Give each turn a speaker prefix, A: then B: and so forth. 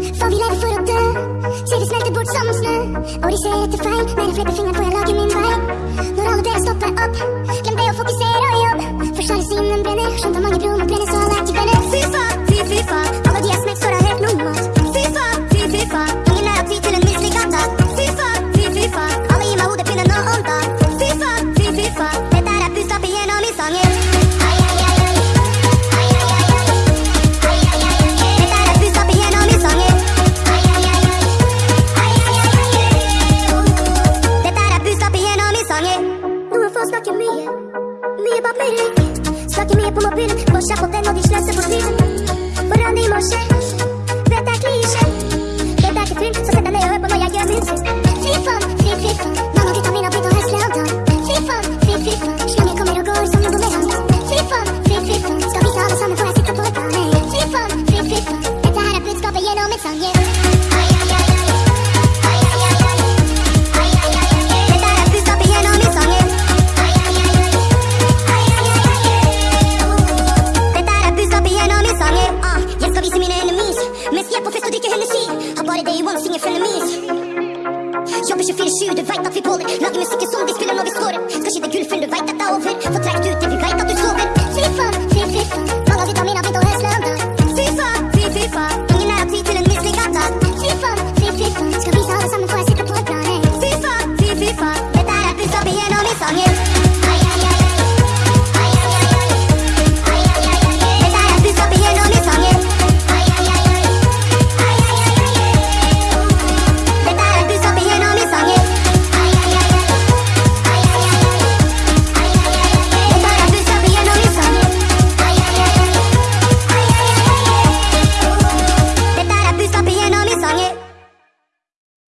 A: For vi lever for å dø. Ser det smelter bort som snø. Og de ser etter feil. Men jeg flipper fingeren får jeg lage min vei. Når alle dere stopper opp Glem det å fokusere og jobb. For sjalusien brenner Skjønt at mange broer må brenne Så
B: bak verin Sakin mi yapıma birim Boş yap o deno dişlerse bunu bil her på fest og drikker Hennessy. Har bare day one, synger frenemies. Jobber 24-7, du veit at vi baller. Lager musikken som vi spiller når vi scorer. Skal skyte gullfugl, du veit dette er over.